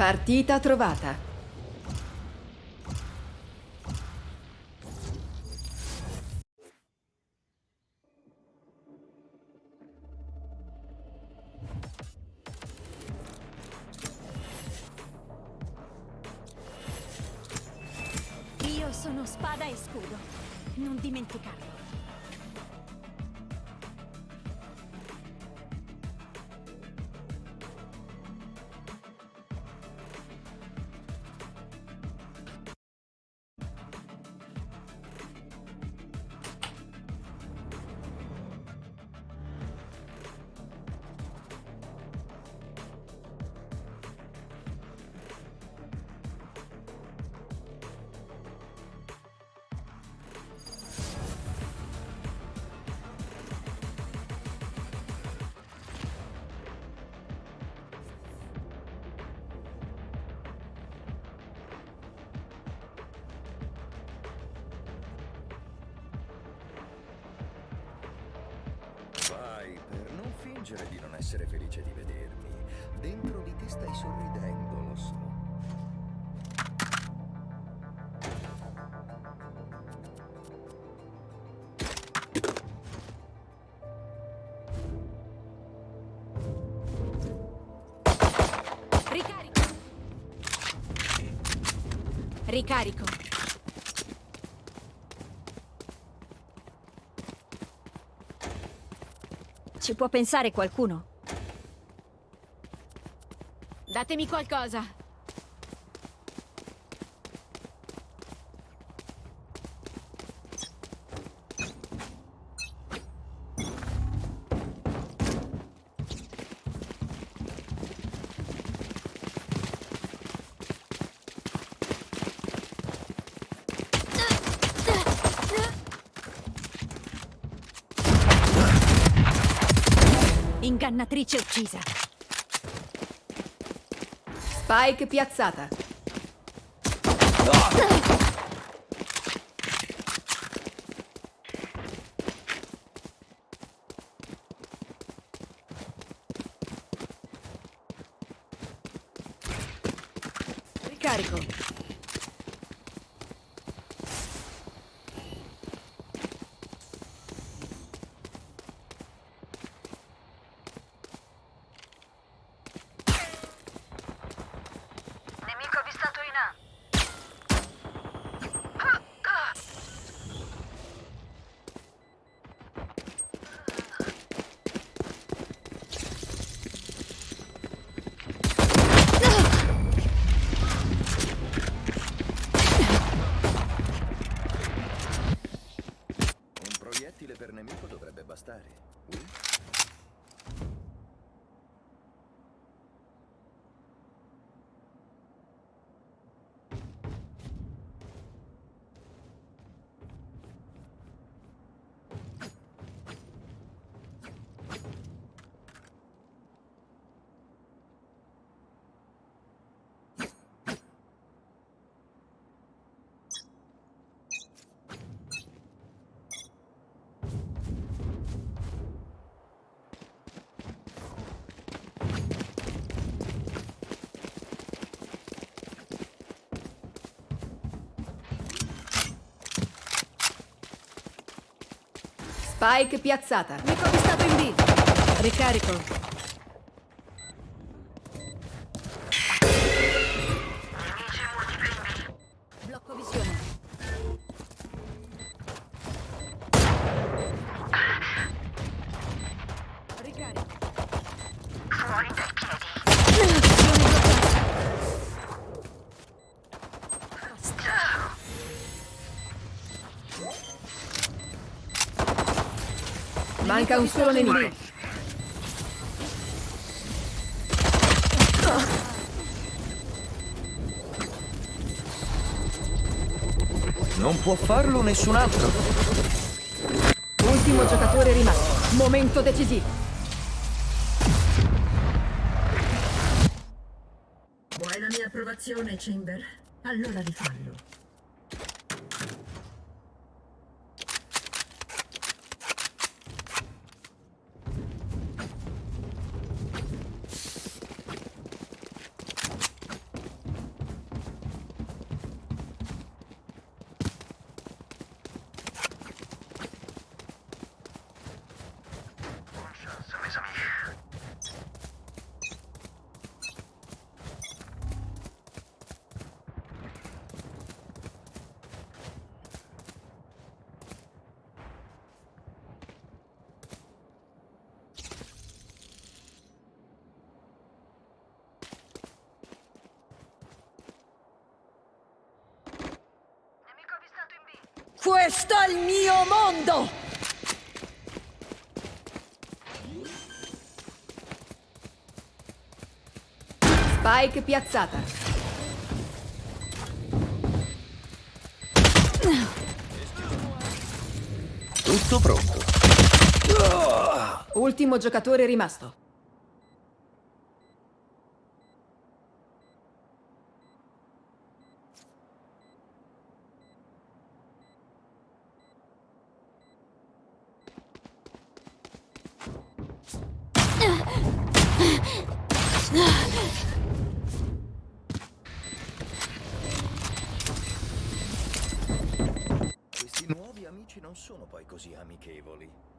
Partita trovata. Fingere di non essere felice di vedermi. Dentro di te stai sorridendo, lo so. Ricarico. Ricarico. Ci può pensare qualcuno? Datemi qualcosa. Ingannatrice uccisa. Spike piazzata. Ricarico. Nemico avvistato in A. Spike piazzata. Nemico avvistato in B. Ricarico. Manca un solo nemico. Non può farlo nessun altro. Ultimo giocatore rimasto. Momento decisivo. Vuoi la mia approvazione, Chamber? Allora rifallo. Questo è il mio mondo! Spike piazzata. Tutto pronto. Ultimo giocatore rimasto. Questi nuovi amici non sono poi così amichevoli.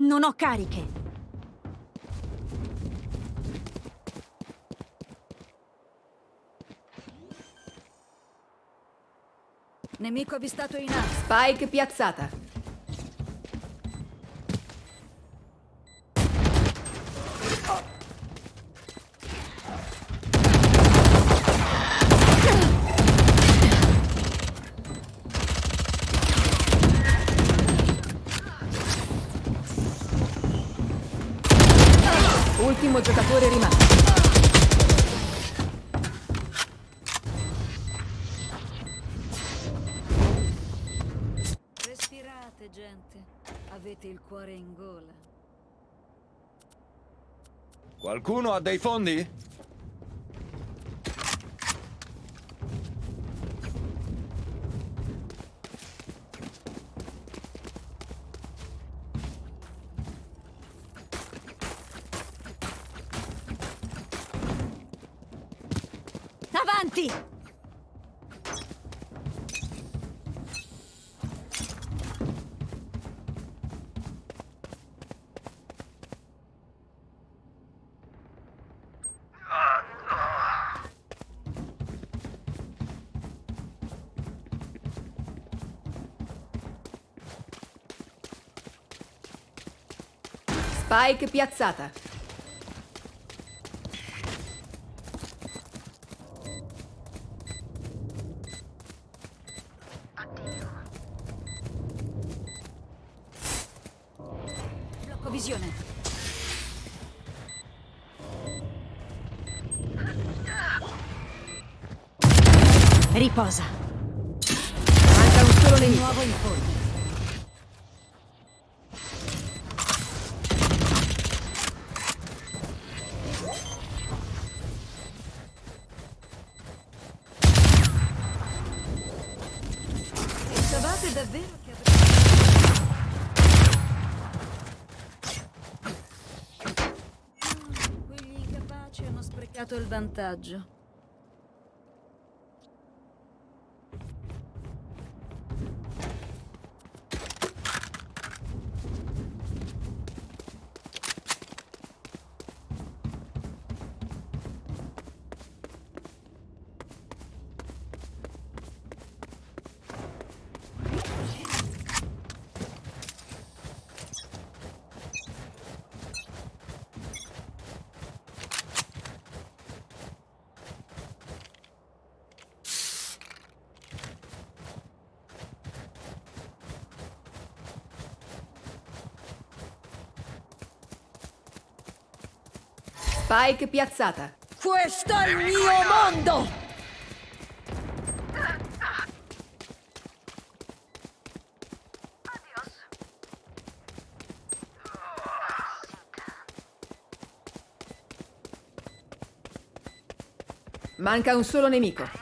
Non ho cariche. Nemico avvistato in A. Spike piazzata. Ultimo giocatore rimasto. Respirate, gente. Avete il cuore in gola. Qualcuno ha dei fondi? Avanti! Spike piazzata. Riposa. Manca un solo nemico. nuovo in forma. Pensavate davvero Spike piazzata. Questo è il mio mondo! Manca un solo nemico.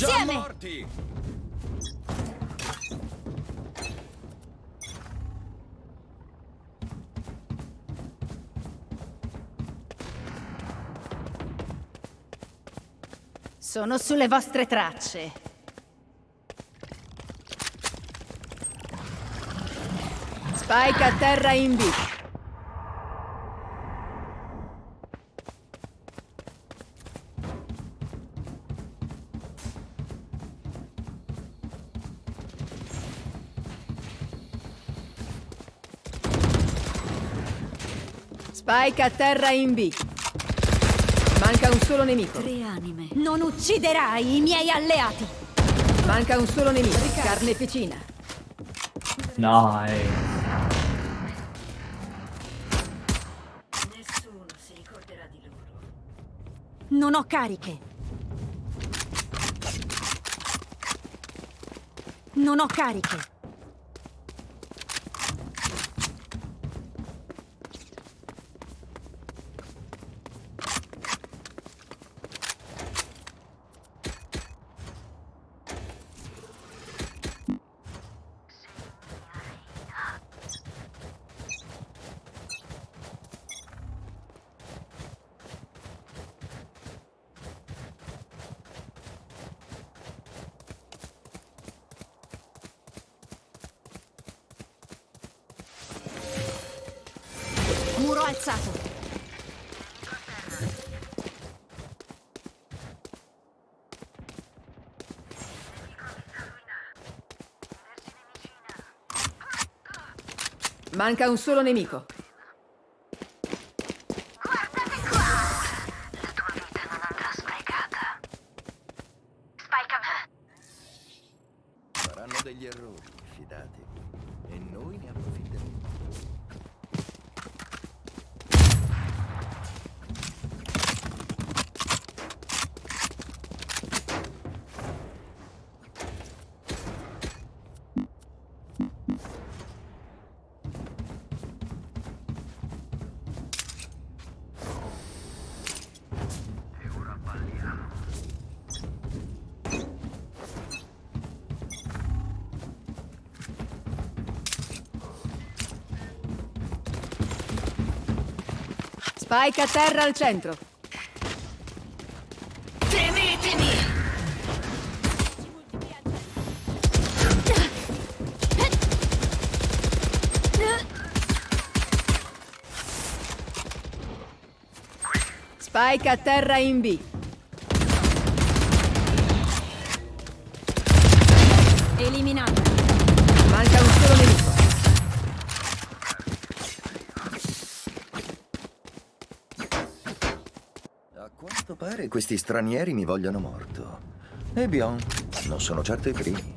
Insieme! morti! Sono sulle vostre tracce. Spike a terra in B. Spike a terra in B. Manca un solo nemico. Tre anime. Non ucciderai i miei alleati. Manca un solo nemico. Carneficina. Nice. Nessuno si ricorderà di loro. Non ho cariche. Non ho cariche. Alzato. Manca un solo nemico. Spike a terra al centro. Spike a terra in B. Eliminato. Manca un solo nemico. A quanto pare questi stranieri mi vogliono morto. E Bion, non sono certo i primi.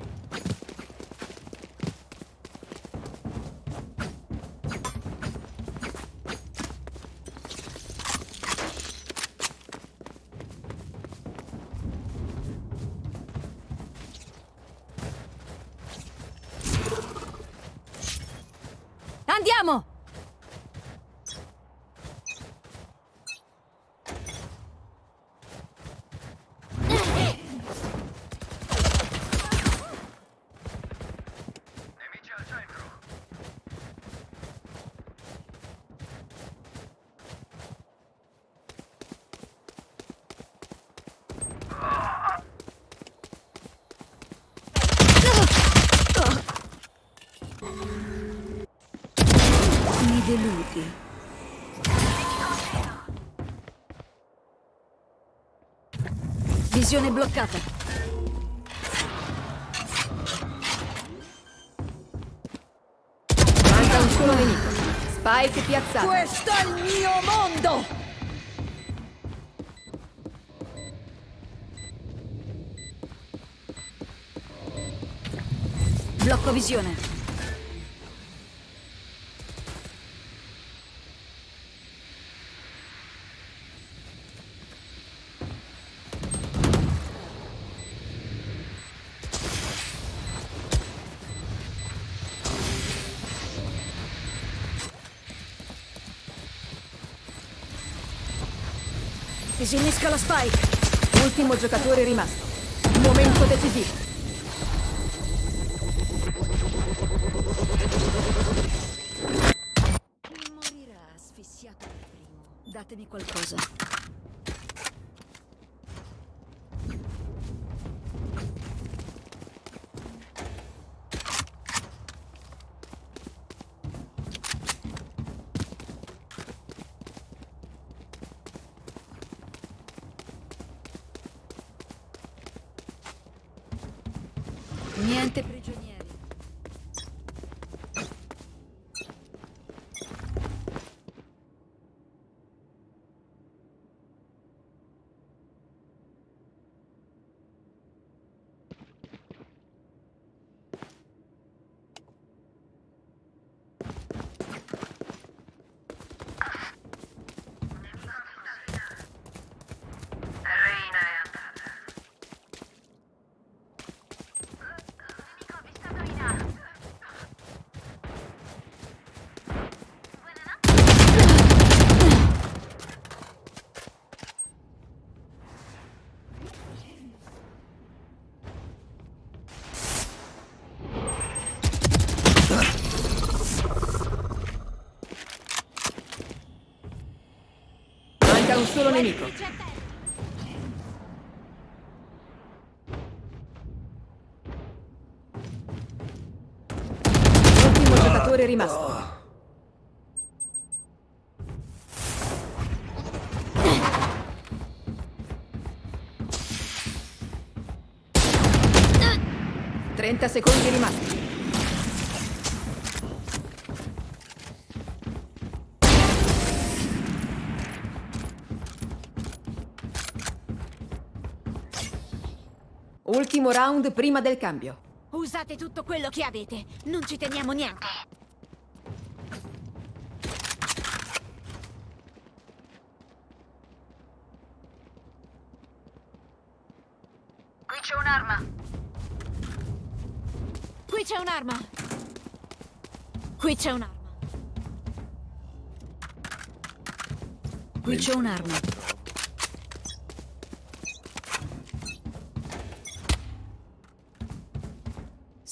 Andiamo! Mi deludi. Visione bloccata. Manca un solo nemico. Spike piazzato. Questo è il mio mondo! Blocco visione. Disinnesca la spike. Ultimo giocatore rimasto. Momento decisivo. Niente prigionieri. Manca un solo nemico. Ultimo giocatore rimasto. Trenta secondi rimasti. Ultimo round prima del cambio. Usate tutto quello che avete. Non ci teniamo niente. Qui c'è un'arma. Qui c'è un'arma. Qui c'è un'arma. Qui c'è un'arma.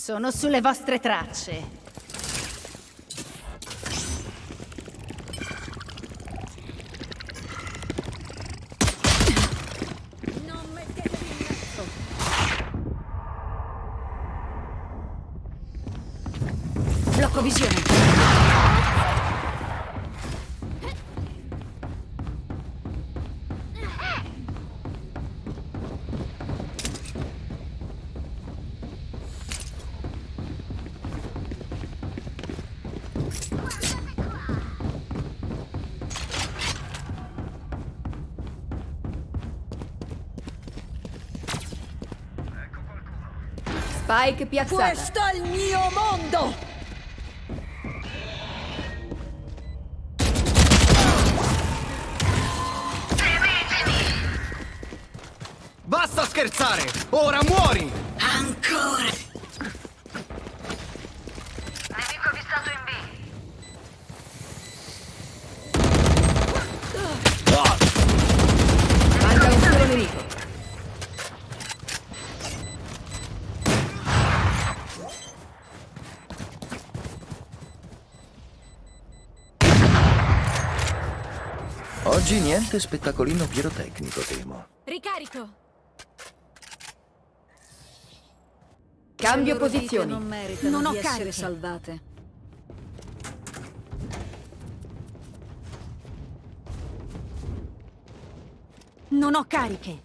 Sono sulle vostre tracce. Spike piazzata. Questo è il mio mondo! Basta scherzare! Ora muori! Ancora! Nemico avvistato in B. Manca un solo nemico. Niente spettacolino pirotecnico, temo. Ricarico! Cambio posizioni. Non meritano Non ho di essere cariche. salvate. Non ho cariche.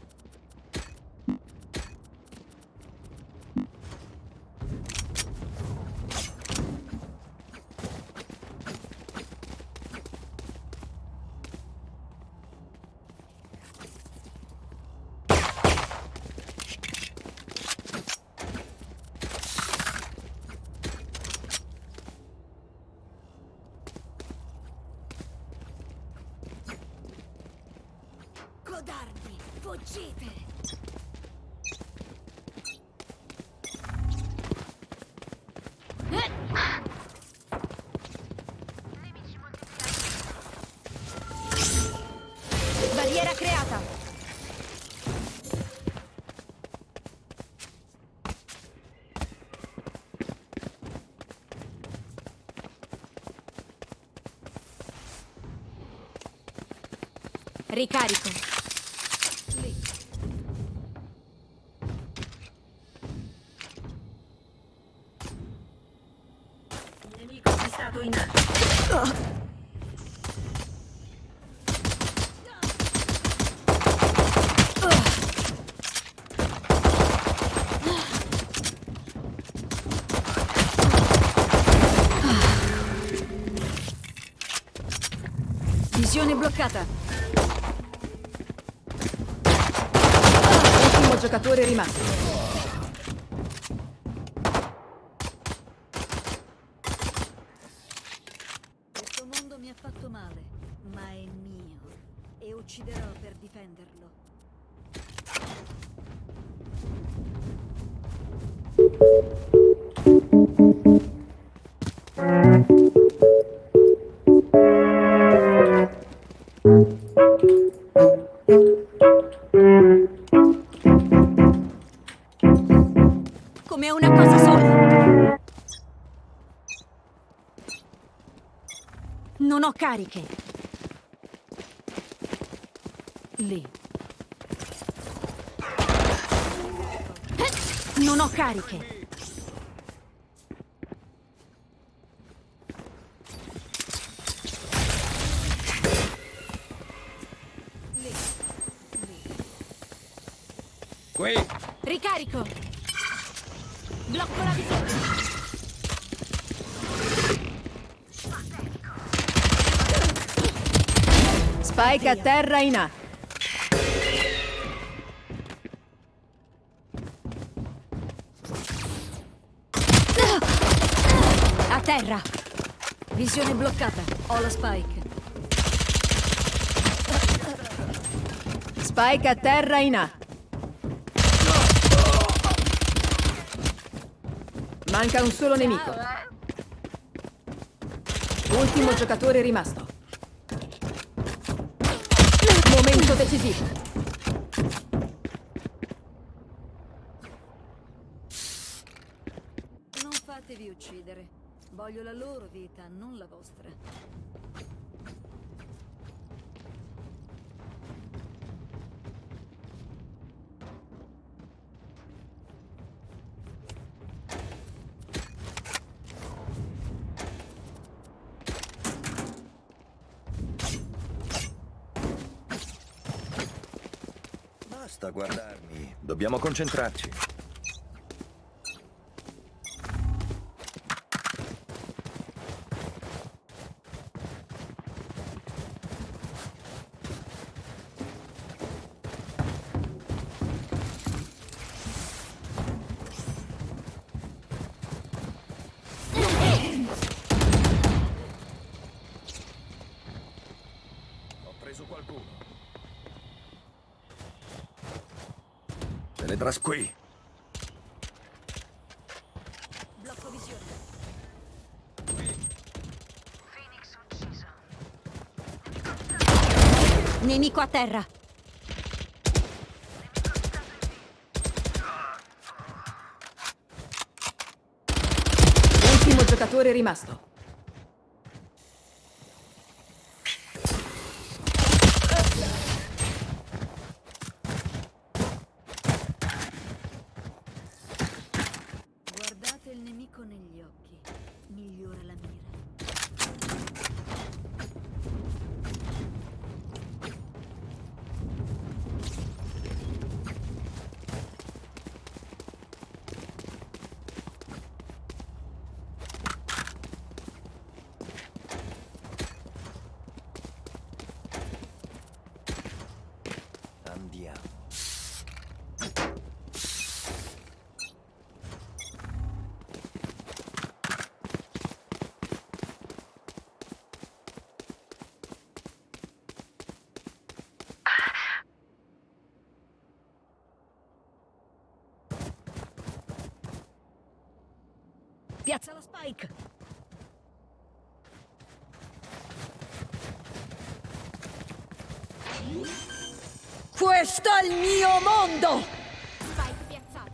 Ricarico. A. Visione bloccata. Giocatore rimasto. Cariche. Lì. Non ho cariche. Qui! Ricarico. Blocco la visione. Spike a terra in A. A terra. Visione bloccata. Ho la spike. Spike a terra in A. Manca un solo nemico. Ultimo giocatore rimasto. Decisivo. Non fatevi uccidere. Voglio la loro vita, non la vostra. Basta guardarmi. Dobbiamo concentrarci. Teletras qui. Blocco visione. Phoenix ucciso. Nemico a terra. Ultimo giocatore rimasto. Guardate il nemico negli occhi. Migliora la mira. Andiamo. Piazza lo spike. Questo è il mio mondo! Spike piazzato.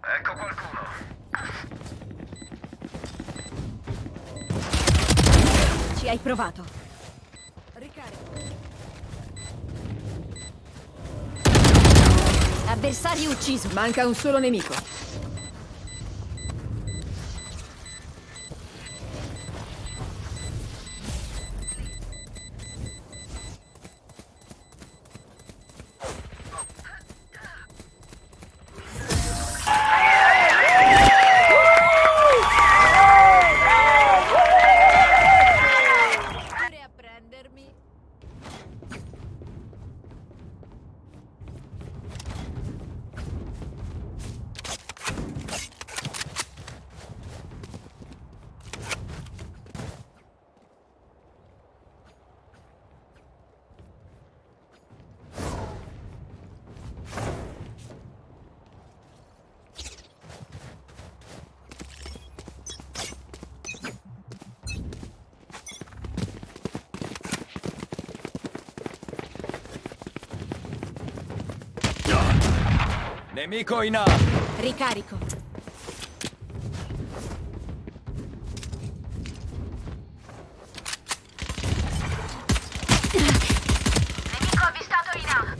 Ecco qualcuno. Ci hai provato. Ricarico. Avversario ucciso. Manca un solo nemico. Nemico in A. Ricarico. Nemico avvistato in A.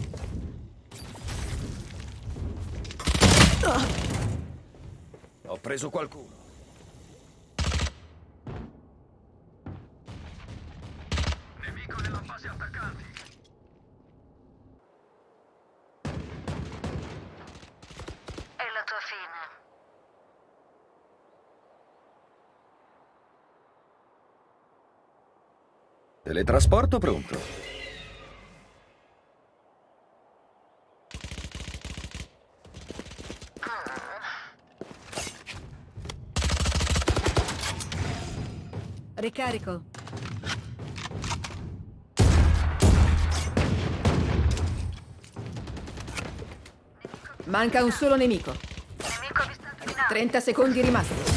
Ho preso qualcuno. Nemico nella fase attaccanti. È la tua fine. Teletrasporto pronto. Ricarico. Manca un solo nemico. Nemico avvistato in A. 30 secondi rimasti.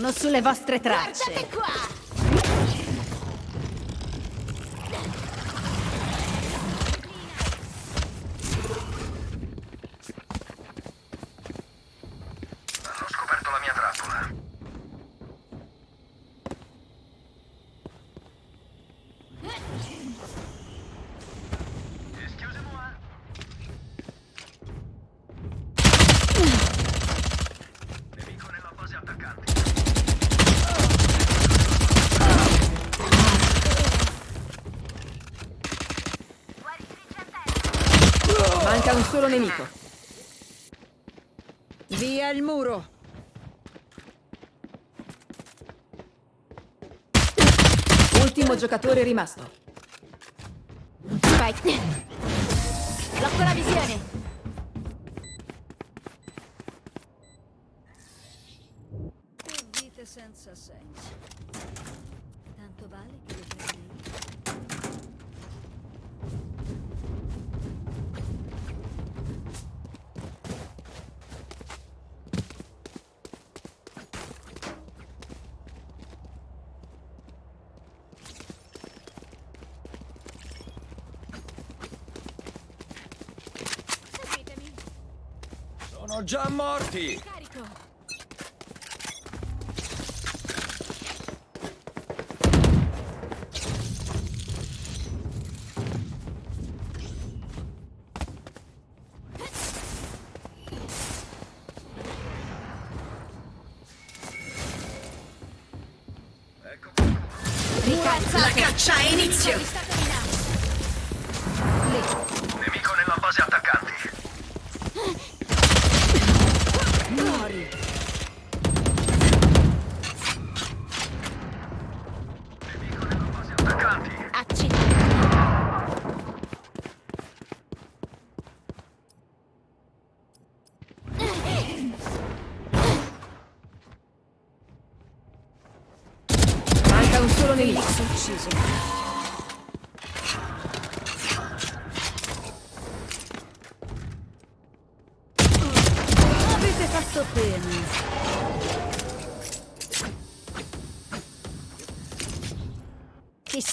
Sono sulle vostre tracce. Guardate qua! Hanno scoperto la mia trappola. Excusez-moi. Nemico nella base attaccante. Manca un solo nemico. Via il muro. Ultimo giocatore rimasto. Già morti!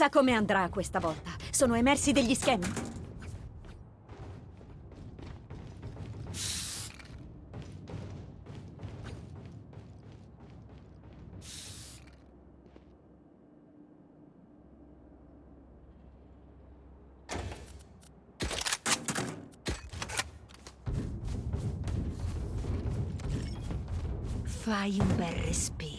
Chissà come andrà questa volta. Sono emersi degli schemi. Fai un bel respiro.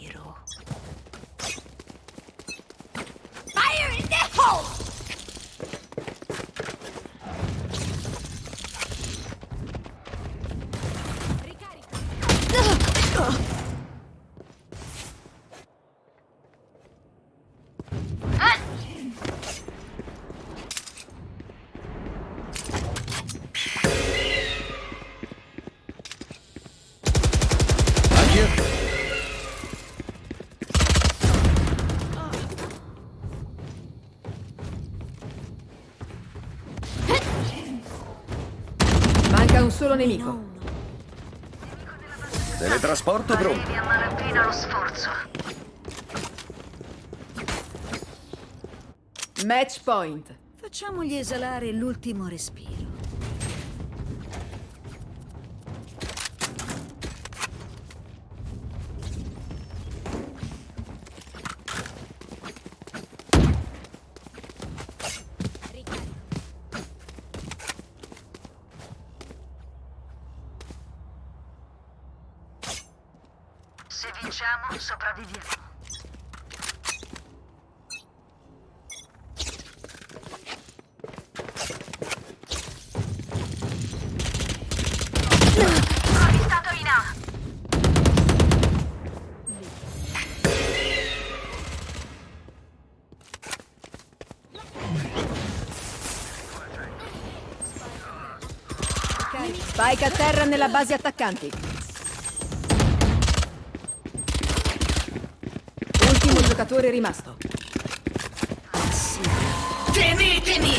Nemico. Teletrasporto pronto. Arrivi a malapena lo sforzo. Match point. Facciamogli esalare l'ultimo respiro. Sopravviviamo. Spike a terra nella base attaccanti. lavoratore rimasto. Ah. Tenetemi!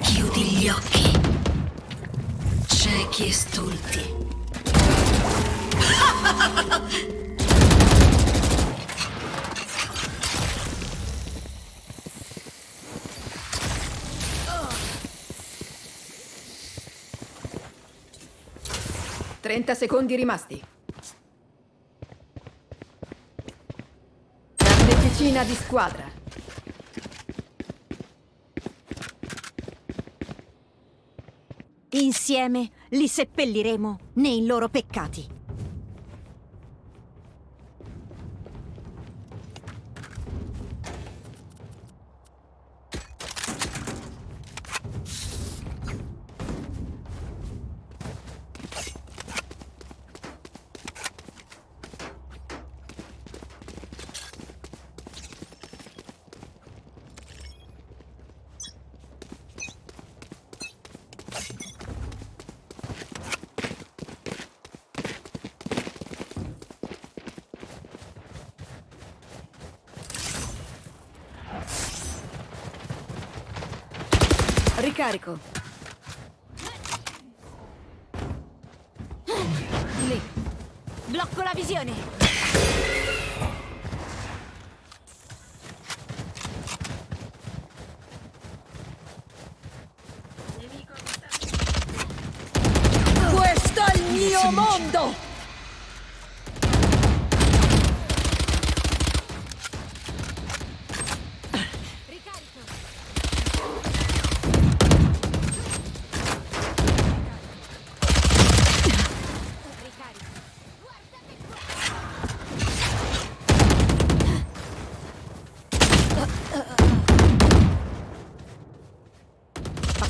Chiudi gli occhi. Ciechi e estulti. 30 secondi rimasti. Atleticina di squadra. Insieme li seppelliremo nei loro peccati. Ricarico. Lì. Blocco la visione. Questo è il mio mondo!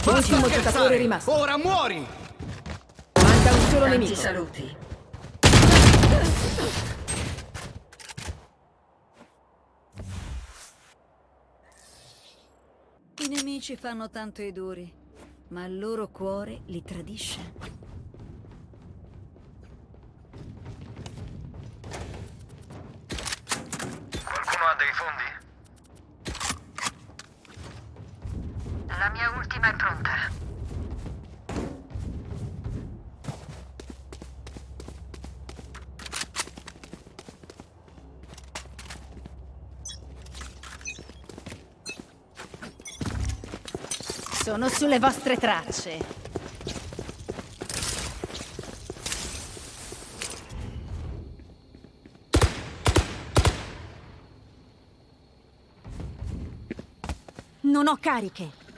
Ultimo giocatore rimasto. Ora muori! Manca un solo Tanti nemico. saluti. I nemici fanno tanto i duri, ma il loro cuore li tradisce. Sono sulle vostre tracce. Non ho cariche.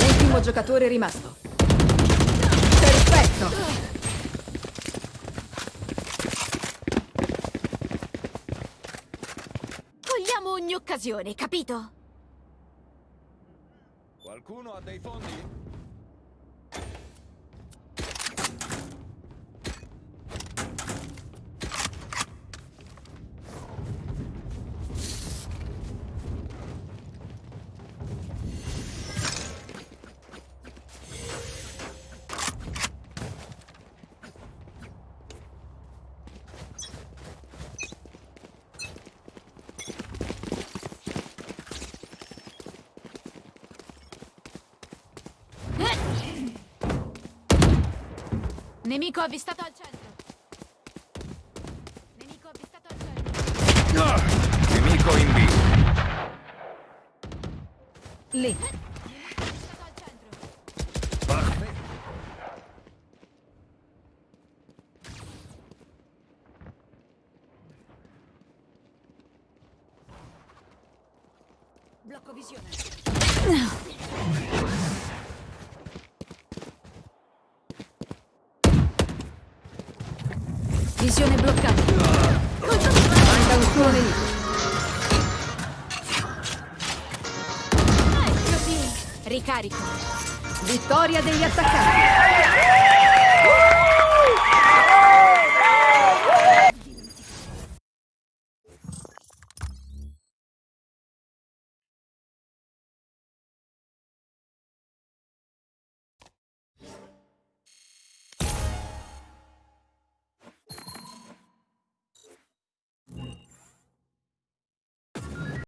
Ultimo giocatore rimasto. Perfetto! Cogliamo ogni occasione, capito? Qualcuno ha dei fondi? Nemico avvistato al centro. Ricarico. Vittoria degli attaccanti.